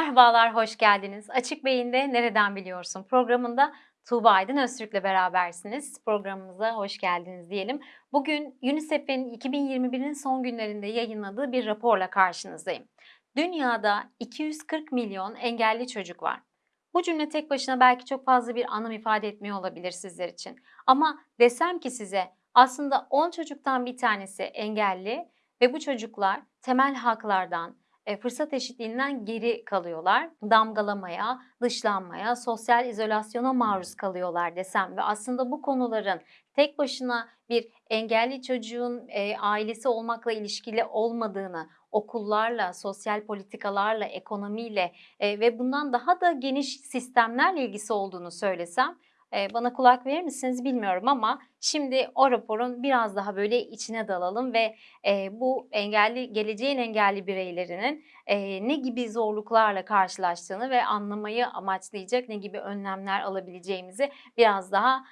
Merhabalar, hoş geldiniz. Açık Beyin'de Nereden Biliyorsun programında Tuğba Aydın Öztürk'le berabersiniz. Programımıza hoş geldiniz diyelim. Bugün UNICEF'in 2021'in son günlerinde yayınladığı bir raporla karşınızdayım. Dünyada 240 milyon engelli çocuk var. Bu cümle tek başına belki çok fazla bir anlam ifade etmiyor olabilir sizler için. Ama desem ki size aslında 10 çocuktan bir tanesi engelli ve bu çocuklar temel haklardan, fırsat eşitliğinden geri kalıyorlar. Damgalamaya, dışlanmaya, sosyal izolasyona maruz kalıyorlar desem ve aslında bu konuların tek başına bir engelli çocuğun e, ailesi olmakla ilişkili olmadığını, okullarla, sosyal politikalarla, ekonomiyle e, ve bundan daha da geniş sistemlerle ilgisi olduğunu söylesem bana kulak verir misiniz bilmiyorum ama şimdi o raporun biraz daha böyle içine dalalım ve bu engelli geleceğin engelli bireylerinin ne gibi zorluklarla karşılaştığını ve anlamayı amaçlayacak ne gibi önlemler alabileceğimizi biraz daha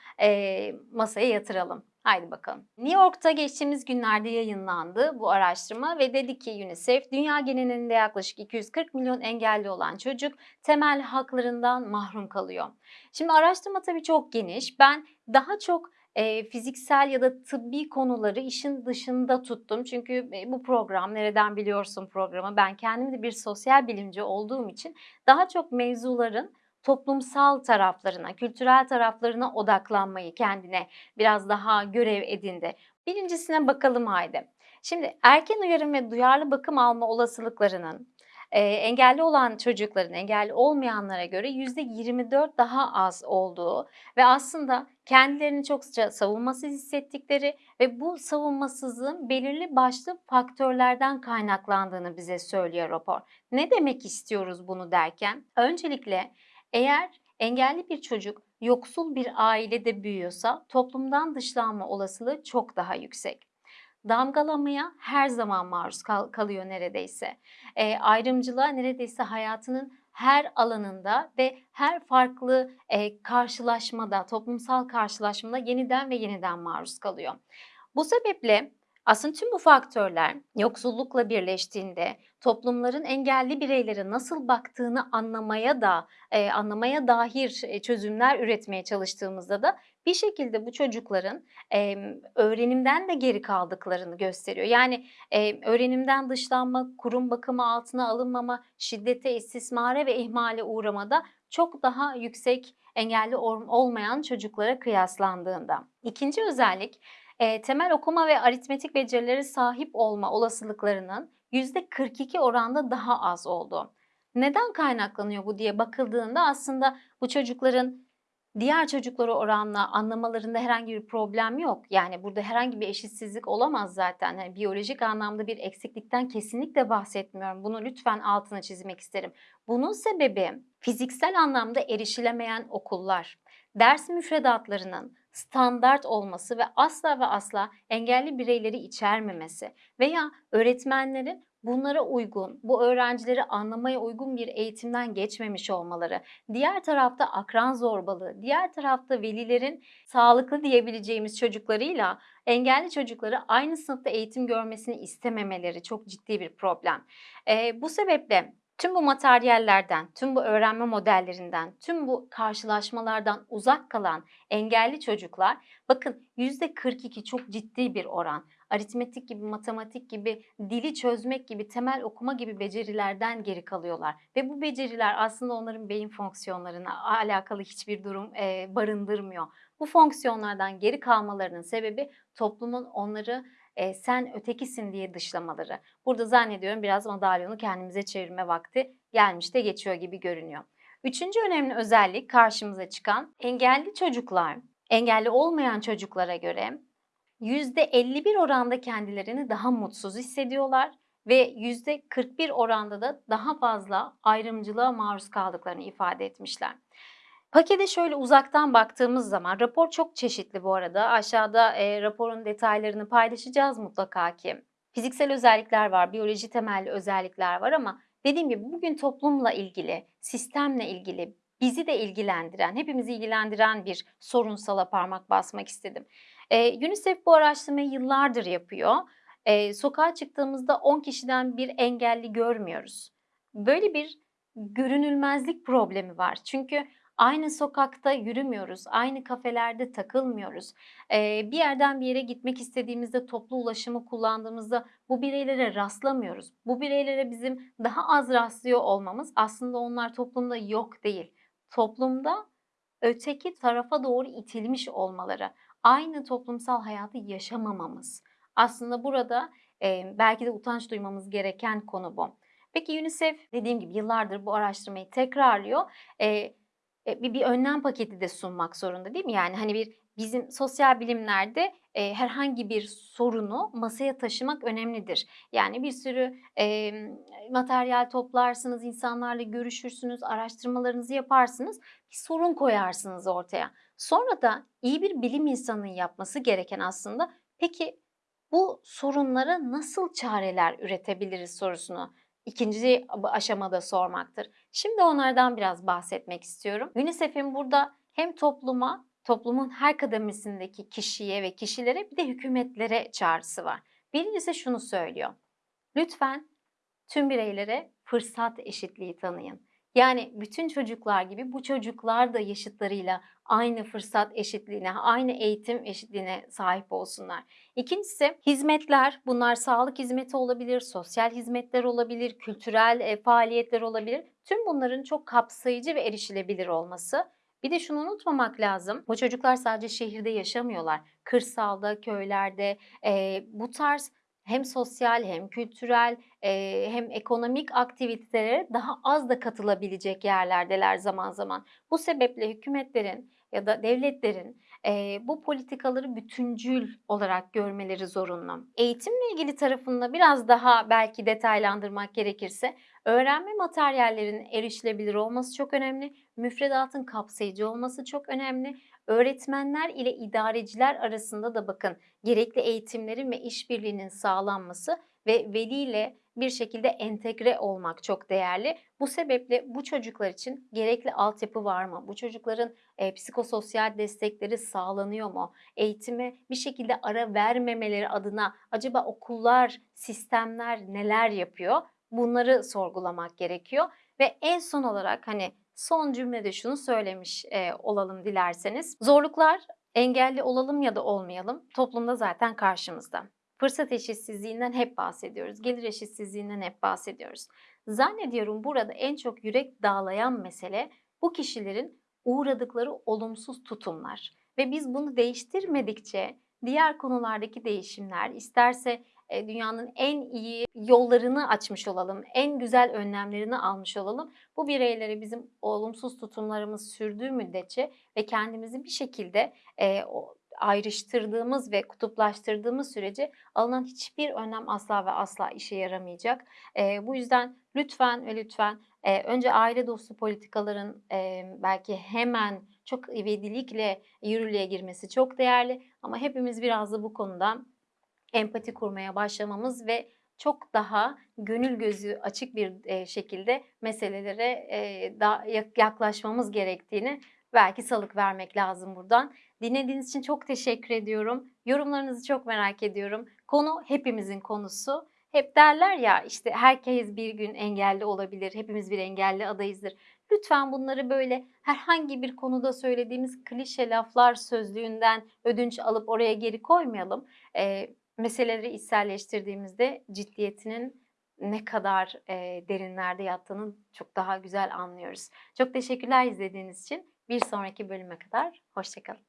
masaya yatıralım. Haydi bakalım. New York'ta geçtiğimiz günlerde yayınlandı bu araştırma ve dedi ki UNICEF dünya genelinde yaklaşık 240 milyon engelli olan çocuk temel haklarından mahrum kalıyor. Şimdi araştırma tabii çok geniş. Ben daha çok e, fiziksel ya da tıbbi konuları işin dışında tuttum. Çünkü e, bu program nereden biliyorsun programı ben kendim de bir sosyal bilimci olduğum için daha çok mevzuların toplumsal taraflarına, kültürel taraflarına odaklanmayı kendine biraz daha görev edindi. Birincisine bakalım haydi. Şimdi erken uyarım ve duyarlı bakım alma olasılıklarının e, engelli olan çocukların engelli olmayanlara göre %24 daha az olduğu ve aslında kendilerini çok savunmasız hissettikleri ve bu savunmasızlığın belirli başlı faktörlerden kaynaklandığını bize söylüyor rapor. Ne demek istiyoruz bunu derken? Öncelikle eğer engelli bir çocuk yoksul bir ailede büyüyorsa toplumdan dışlanma olasılığı çok daha yüksek. Damgalamaya her zaman maruz kal kalıyor neredeyse. E, ayrımcılığa neredeyse hayatının her alanında ve her farklı e, karşılaşmada, toplumsal karşılaşmada yeniden ve yeniden maruz kalıyor. Bu sebeple aslında tüm bu faktörler yoksullukla birleştiğinde toplumların engelli bireylere nasıl baktığını anlamaya da e, anlamaya dair e, çözümler üretmeye çalıştığımızda da bir şekilde bu çocukların e, öğrenimden de geri kaldıklarını gösteriyor. Yani e, öğrenimden dışlanma, kurum bakımı altına alınmama, şiddete, istismara ve ihmale uğramada çok daha yüksek engelli olmayan çocuklara kıyaslandığında. İkinci özellik temel okuma ve aritmetik becerileri sahip olma olasılıklarının %42 oranda daha az oldu. Neden kaynaklanıyor bu diye bakıldığında aslında bu çocukların diğer çocuklara oranla anlamalarında herhangi bir problem yok. Yani burada herhangi bir eşitsizlik olamaz zaten. Yani biyolojik anlamda bir eksiklikten kesinlikle bahsetmiyorum. Bunu lütfen altına çizmek isterim. Bunun sebebi fiziksel anlamda erişilemeyen okullar, ders müfredatlarının standart olması ve asla ve asla engelli bireyleri içermemesi veya öğretmenlerin bunlara uygun, bu öğrencileri anlamaya uygun bir eğitimden geçmemiş olmaları, diğer tarafta akran zorbalığı, diğer tarafta velilerin sağlıklı diyebileceğimiz çocuklarıyla engelli çocukları aynı sınıfta eğitim görmesini istememeleri çok ciddi bir problem. E, bu sebeple Tüm bu materyallerden, tüm bu öğrenme modellerinden, tüm bu karşılaşmalardan uzak kalan engelli çocuklar bakın %42 çok ciddi bir oran. Aritmetik gibi, matematik gibi, dili çözmek gibi, temel okuma gibi becerilerden geri kalıyorlar. Ve bu beceriler aslında onların beyin fonksiyonlarına alakalı hiçbir durum e, barındırmıyor. Bu fonksiyonlardan geri kalmalarının sebebi toplumun onları e, sen ötekisin diye dışlamaları. Burada zannediyorum biraz madalyonu kendimize çevirme vakti gelmiş de geçiyor gibi görünüyor. Üçüncü önemli özellik karşımıza çıkan engelli çocuklar, engelli olmayan çocuklara göre %51 oranda kendilerini daha mutsuz hissediyorlar ve %41 oranda da daha fazla ayrımcılığa maruz kaldıklarını ifade etmişler. Pakete şöyle uzaktan baktığımız zaman rapor çok çeşitli bu arada. Aşağıda e, raporun detaylarını paylaşacağız mutlaka ki. Fiziksel özellikler var, biyoloji temelli özellikler var ama dediğim gibi bugün toplumla ilgili, sistemle ilgili, bizi de ilgilendiren, hepimizi ilgilendiren bir sorunsala parmak basmak istedim. E, UNICEF bu araştırmayı yıllardır yapıyor. E, sokağa çıktığımızda 10 kişiden bir engelli görmüyoruz. Böyle bir görünülmezlik problemi var. Çünkü aynı sokakta yürümüyoruz, aynı kafelerde takılmıyoruz. Bir yerden bir yere gitmek istediğimizde, toplu ulaşımı kullandığımızda bu bireylere rastlamıyoruz. Bu bireylere bizim daha az rastlıyor olmamız aslında onlar toplumda yok değil. Toplumda öteki tarafa doğru itilmiş olmaları, aynı toplumsal hayatı yaşamamamız. Aslında burada, belki de utanç duymamız gereken konu bu. Peki UNICEF dediğim gibi yıllardır bu araştırmayı tekrarlıyor. E, bir bir önlem paketi de sunmak zorunda, değil mi? Yani, hani, bir bizim sosyal bilimlerde, eee, herhangi bir sorunu masaya taşımak önemlidir. Yani, bir sürü, emm, materyal toplarsınız, insanlarla görüşürsünüz, araştırmalarınızı yaparsınız, bir sorun koyarsınız ortaya. Sonra da iyi bir bilim insanının yapması gereken aslında, peki bu sorunlara nasıl çareler üretebiliriz sorusunu 2'nci ab aşamada sormaktır. Şimdi onlardan biraz bahsetmek istiyorum. UNICEF'in burada hem topluma, toplumun her kademesindeki kişiye ve kişilere bir de hükümetlere çağrısı var. Birincisi şunu söylüyor: Lütfen tüm bireylere fırsat eşitliği tanıyın. Yani bütün çocuklar gibi bu çocuklar da yaşıtlarıyla aynı fırsat eşitliğine, aynı eğitim eşitliğine sahip olsunlar. İkincisi hizmetler. Bunlar sağlık hizmeti olabilir, sosyal hizmetler olabilir, kültürel, eee, faaliyetler olabilir. Tüm bunların çok kapsayıcı ve erişilebilir olması. Bir de şunu unutmamak lazım, bu çocuklar sadece şehirde yaşamıyorlar. Kırsalda, köylerde, eee, bu tarz hem sosyal hem kültürel, hem ekonomik aktivitelere daha az da katılabilecek yerlerdeler zaman zaman. Bu sebeple hükümetlerin ya da devletlerin, bu politikaları bütüncül olarak görmeleri zorunlu. Eğitimle ilgili tarafını da biraz daha belki detaylandırmak gerekirse, öğrenme materyallerinin erişilebilir olması çok önemli, müfredatın kapsayıcı olması çok önemli. Öğretmenler ile idareciler arasında da bakın gerekli eğitimlerin ve işbirliğinin sağlanması ve veliyle bir şekilde entegre olmak çok değerli. Bu sebeple bu çocuklar için gerekli altyapı var mı? Bu çocukların, eee, psikososyal destekleri sağlanıyor mu? Eğitime bir şekilde ara vermemeleri adına acaba okullar, sistemler neler yapıyor? Bunları sorgulamak gerekiyor ve en son olarak, hani, son cümlede şunu söylemiş, eee, olalım dilerseniz. Zorluklar, engelli olalım ya da olmayalım, toplumda zaten karşımızda. Fırsat eşitsizliğinden hep bahsediyoruz, gelir eşitsizliğinden hep bahsediyoruz. Zannediyorum burada en çok yürek dağlayan mesele bu kişilerin uğradıkları olumsuz tutumlar ve biz bunu değiştirmedikçe diğer konulardaki değişimler, isterse, dünyanın en iyi yollarını açmış olalım, en güzel önlemlerini almış olalım, bu bireylere bizim olumsuz tutumlarımız sürdüğü müddetçe ve kendimizi bir şekilde, o ayrıştırdığımız ve kutuplaştırdığımız sürece alınan hiçbir önlem asla ve asla işe yaramayacak. Eee, bu yüzden lütfen ve lütfen, önce aile dostu politikaların, belki hemen çok ivedilikle yürürlüğe girmesi çok değerli ama hepimiz biraz da bu konuda empati kurmaya başlamamız ve çok daha gönül gözü açık bir, eee, şekilde meselelere, yak yaklaşmamız gerektiğini belki salık vermek lazım buradan. Dinlediğiniz için çok teşekkür ediyorum. Yorumlarınızı çok merak ediyorum. Konu hepimizin konusu. Hep derler ya, işte, herkes bir gün engelli olabilir, hepimiz bir engelli adayızdır. Lütfen bunları böyle herhangi bir konuda söylediğimiz klişe laflar sözlüğünden ödünç alıp oraya geri koymayalım. Eee, meseleleri içselleştirdiğimizde ciddiyetinin ne kadar, derinlerde yattığını çok daha güzel anlıyoruz. Çok teşekkürler izlediğiniz için. Bir sonraki bölüme kadar hoşça kalın.